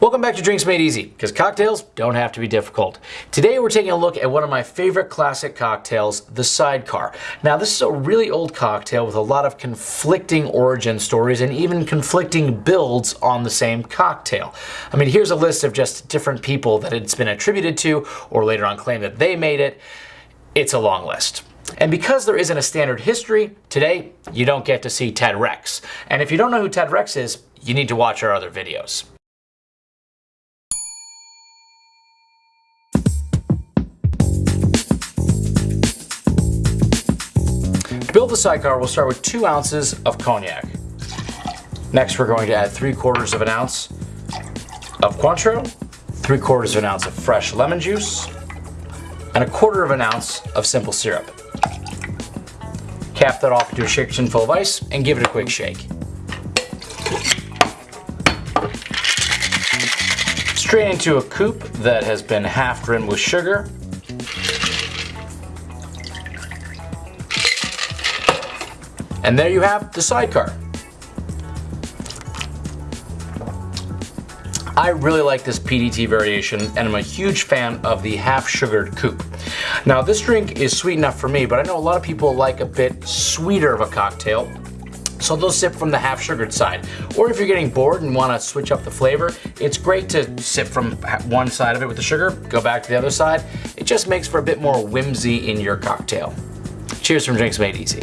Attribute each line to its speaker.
Speaker 1: Welcome back to Drinks Made Easy, because cocktails don't have to be difficult. Today we're taking a look at one of my favorite classic cocktails, the Sidecar. Now this is a really old cocktail with a lot of conflicting origin stories and even conflicting builds on the same cocktail. I mean here's a list of just different people that it's been attributed to or later on claimed that they made it. It's a long list. And because there isn't a standard history, today you don't get to see Ted Rex. And if you don't know who Ted Rex is, you need to watch our other videos. Build the sidecar, we'll start with two ounces of cognac. Next, we're going to add three quarters of an ounce of Cointreau, three quarters of an ounce of fresh lemon juice, and a quarter of an ounce of simple syrup. Cap that off into a shaker tin full of ice and give it a quick shake. Strain into a coupe that has been half rimmed with sugar And there you have the sidecar. I really like this PDT variation and I'm a huge fan of the half sugared coupe. Now this drink is sweet enough for me, but I know a lot of people like a bit sweeter of a cocktail. So they'll sip from the half sugared side. Or if you're getting bored and want to switch up the flavor, it's great to sip from one side of it with the sugar, go back to the other side. It just makes for a bit more whimsy in your cocktail. Cheers from Drinks Made Easy.